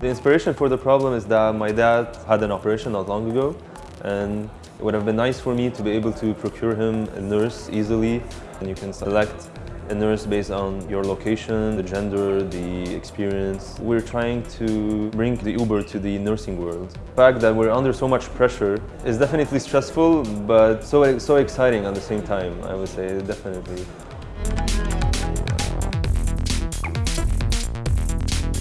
The inspiration for the problem is that my dad had an operation not long ago and it would have been nice for me to be able to procure him a nurse easily and you can select a nurse based on your location, the gender, the experience. We're trying to bring the Uber to the nursing world. The fact that we're under so much pressure is definitely stressful, but so, so exciting at the same time, I would say, definitely.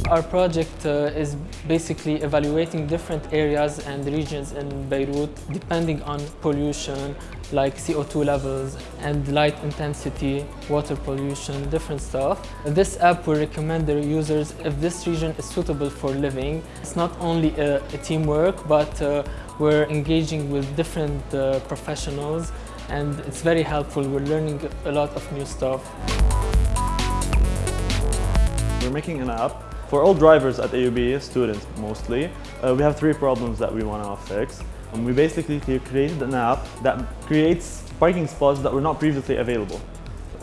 Our project uh, is basically evaluating different areas and regions in Beirut depending on pollution like CO2 levels and light intensity, water pollution, different stuff. This app will recommend the users if this region is suitable for living. It's not only a, a teamwork but uh, we're engaging with different uh, professionals and it's very helpful. We're learning a lot of new stuff. We're making an app for all drivers at AUB, students mostly, uh, we have three problems that we want to fix. And we basically created an app that creates parking spots that were not previously available.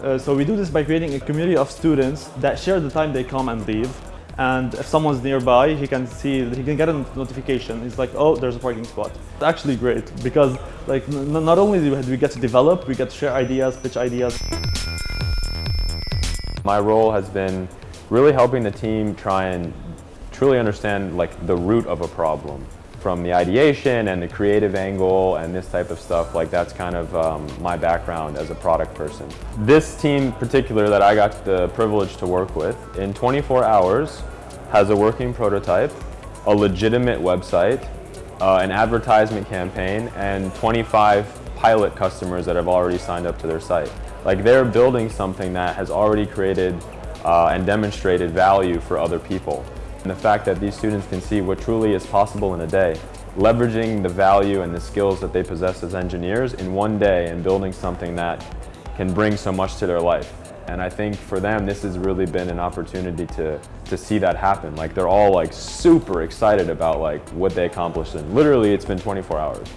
Uh, so we do this by creating a community of students that share the time they come and leave. And if someone's nearby, he can see, he can get a notification. He's like, oh, there's a parking spot. It's actually great because like not only do we get to develop, we get to share ideas, pitch ideas. My role has been really helping the team try and truly understand like the root of a problem from the ideation and the creative angle and this type of stuff like that's kind of um, my background as a product person. This team particular that I got the privilege to work with in 24 hours has a working prototype, a legitimate website, uh, an advertisement campaign and 25 pilot customers that have already signed up to their site. Like they're building something that has already created uh, and demonstrated value for other people. And the fact that these students can see what truly is possible in a day, leveraging the value and the skills that they possess as engineers in one day and building something that can bring so much to their life. And I think for them, this has really been an opportunity to, to see that happen. Like they're all like super excited about like what they accomplished. And literally it's been 24 hours.